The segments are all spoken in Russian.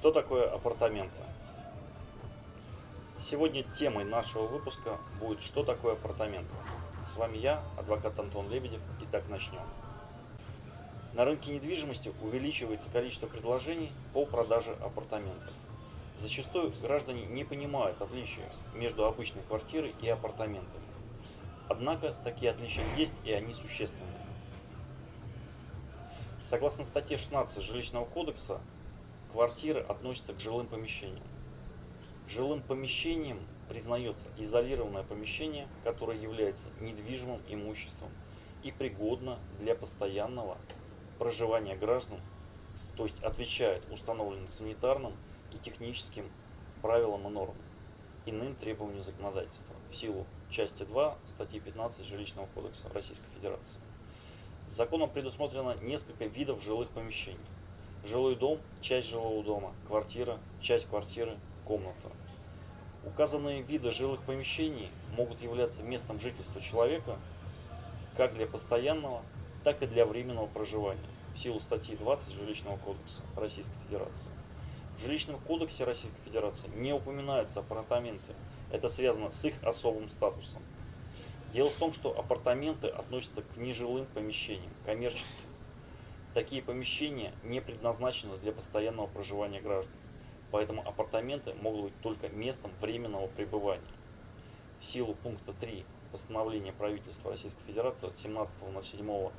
Что такое апартаменты? Сегодня темой нашего выпуска будет «Что такое апартаменты?». С вами я, адвокат Антон Лебедев, и так начнем. На рынке недвижимости увеличивается количество предложений по продаже апартаментов. Зачастую граждане не понимают отличия между обычной квартирой и апартаментами. Однако такие отличия есть и они существенны. Согласно статье 16 Жилищного кодекса, квартиры относятся к жилым помещениям. Жилым помещением признается изолированное помещение, которое является недвижимым имуществом и пригодно для постоянного проживания граждан, то есть отвечает установленным санитарным и техническим правилам и нормам, иным требованиям законодательства в силу части 2 статьи 15 Жилищного кодекса Российской Федерации. Законом предусмотрено несколько видов жилых помещений. Жилой дом, часть жилого дома, квартира, часть квартиры, комната. Указанные виды жилых помещений могут являться местом жительства человека как для постоянного, так и для временного проживания в силу статьи 20 Жилищного кодекса Российской Федерации. В Жилищном кодексе Российской Федерации не упоминаются апартаменты. Это связано с их особым статусом. Дело в том, что апартаменты относятся к нежилым помещениям, коммерческим. Такие помещения не предназначены для постоянного проживания граждан, поэтому апартаменты могут быть только местом временного пребывания. В силу пункта 3 постановления правительства Российской Федерации от 17.07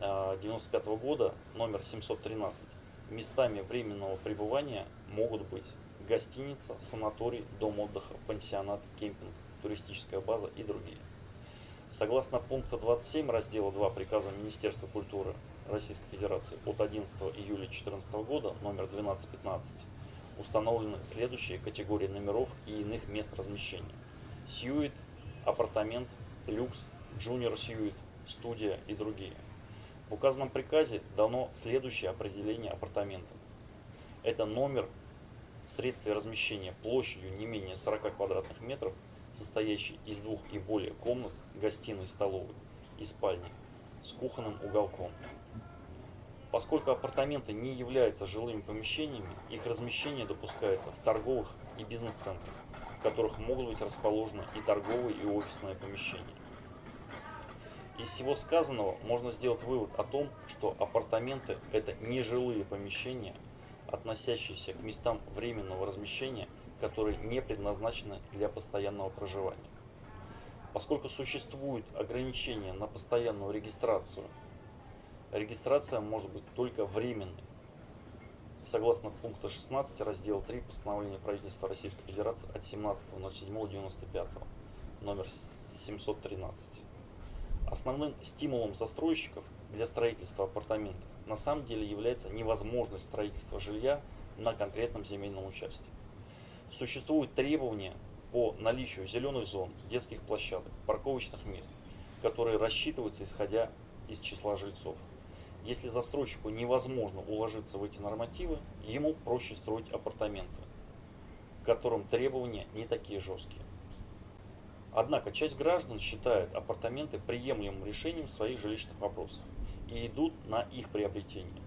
1995 э, года номер 713 местами временного пребывания могут быть гостиница, санаторий, дом отдыха, пансионат, кемпинг, туристическая база и другие. Согласно пункта 27 раздела 2 приказа Министерства культуры Российской Федерации от 11 июля 2014 года номер 1215 установлены следующие категории номеров и иных мест размещения. Сьюит, апартамент, люкс, джуниор сьюит, студия и другие. В указанном приказе дано следующее определение апартаментов. Это номер в средстве размещения площадью не менее 40 квадратных метров, состоящий из двух и более комнат, гостиной, столовой и спальни с кухонным уголком. Поскольку апартаменты не являются жилыми помещениями, их размещение допускается в торговых и бизнес-центрах, в которых могут быть расположены и торговые, и офисные помещения. Из всего сказанного можно сделать вывод о том, что апартаменты – это не жилые помещения, относящиеся к местам временного размещения, которые не предназначены для постоянного проживания. Поскольку существуют ограничения на постоянную регистрацию, регистрация может быть только временной. Согласно пункта 16 раздела 3 постановления правительства Российской Федерации от 17.07.95 номер 713. Основным стимулом застройщиков для строительства апартаментов на самом деле является невозможность строительства жилья на конкретном земельном участке. Существуют требования по наличию зеленых зон, детских площадок, парковочных мест, которые рассчитываются исходя из числа жильцов. Если застройщику невозможно уложиться в эти нормативы, ему проще строить апартаменты, к которым требования не такие жесткие. Однако часть граждан считает апартаменты приемлемым решением своих жилищных вопросов и идут на их приобретение.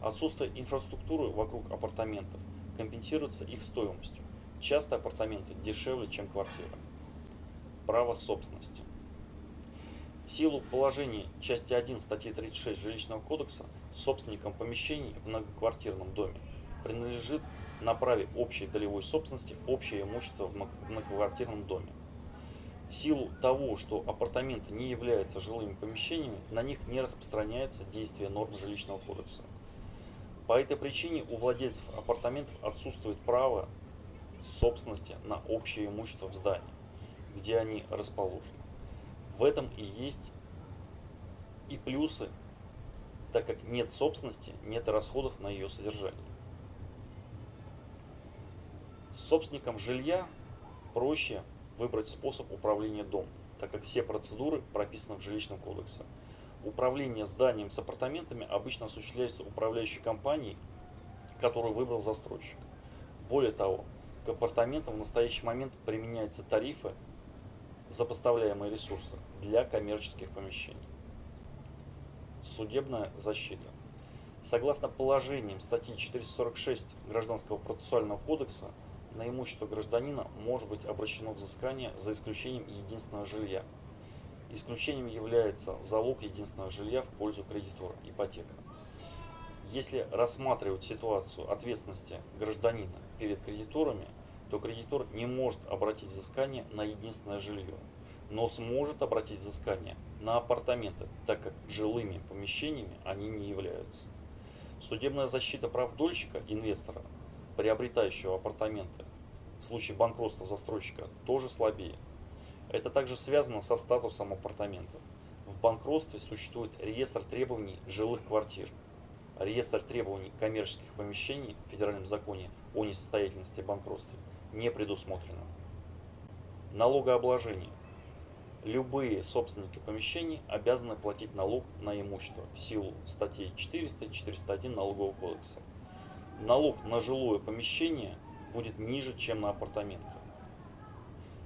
Отсутствие инфраструктуры вокруг апартаментов компенсируется их стоимостью. Часто апартаменты дешевле, чем квартира. Право собственности. В силу положений части 1 статьи 36 Жилищного кодекса собственникам помещений в многоквартирном доме принадлежит на праве общей долевой собственности общее имущество в многоквартирном доме. В силу того, что апартаменты не являются жилыми помещениями, на них не распространяется действие норм жилищного кодекса. По этой причине у владельцев апартаментов отсутствует право собственности на общее имущество в здании, где они расположены. В этом и есть и плюсы, так как нет собственности, нет расходов на ее содержание. Собственникам жилья проще выбрать способ управления домом, так как все процедуры прописаны в жилищном кодексе. Управление зданием с апартаментами обычно осуществляется управляющей компанией, которую выбрал застройщик. Более того, к апартаментам в настоящий момент применяются тарифы за поставляемые ресурсы для коммерческих помещений. Судебная защита. Согласно положениям статьи 446 Гражданского процессуального кодекса, на имущество гражданина может быть обращено взыскание за исключением единственного жилья. Исключением является залог единственного жилья в пользу кредитора, ипотека. Если рассматривать ситуацию ответственности гражданина перед кредиторами, то кредитор не может обратить взыскание на единственное жилье, но сможет обратить взыскание на апартаменты, так как жилыми помещениями они не являются. Судебная защита прав дольщика, инвестора, приобретающего апартаменты, в случае банкротства застройщика тоже слабее. Это также связано со статусом апартаментов. В банкротстве существует реестр требований жилых квартир, реестр требований коммерческих помещений в Федеральном законе о несостоятельности и банкротстве не предусмотрено. Налогообложение. Любые собственники помещений обязаны платить налог на имущество в силу статей 400 и 401 Налогового кодекса. Налог на жилое помещение будет ниже, чем на апартаменты.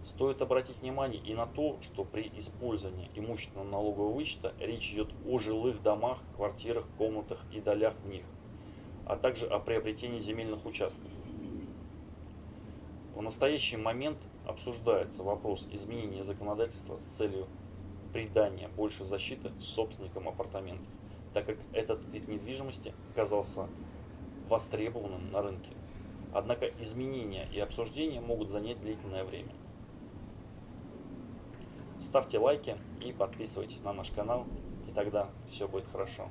Стоит обратить внимание и на то, что при использовании имущественного налогового вычета речь идет о жилых домах, квартирах, комнатах и долях в них, а также о приобретении земельных участков. В настоящий момент обсуждается вопрос изменения законодательства с целью придания больше защиты собственникам апартаментов, так как этот вид недвижимости оказался востребованным на рынке. Однако изменения и обсуждения могут занять длительное время. Ставьте лайки и подписывайтесь на наш канал, и тогда все будет хорошо.